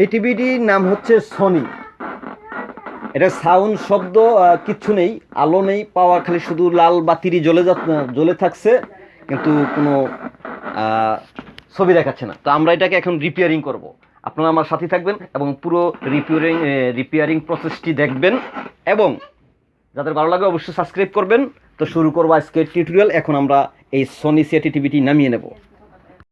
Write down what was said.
এই টিভিটির নাম হচ্ছে সনি এটা সাউন্ড শব্দ কিচ্ছু নেই, আলো নেই পাওয়ার খালি শুধু লাল বাতিরই জ্বলে যা জ্বলে থাকছে, কিন্তু কোনো ছবি দেখাচ্ছে না। তো আমরা এটাকে এখন রিপেয়ারিং করব। আপনারা আমার সাথে থাকবেন এবং পুরো রিপেয়ারিং রিপেয়ারিং প্রসেসটি দেখবেন এবং যাদের ভালো লাগে অবশ্যই সাবস্ক্রাইব করবেন। তো শুরু করব আজকের টিউটোরিয়াল এখন আমরা এই সনি সিএটি টিভিটি নামিয়ে নেব।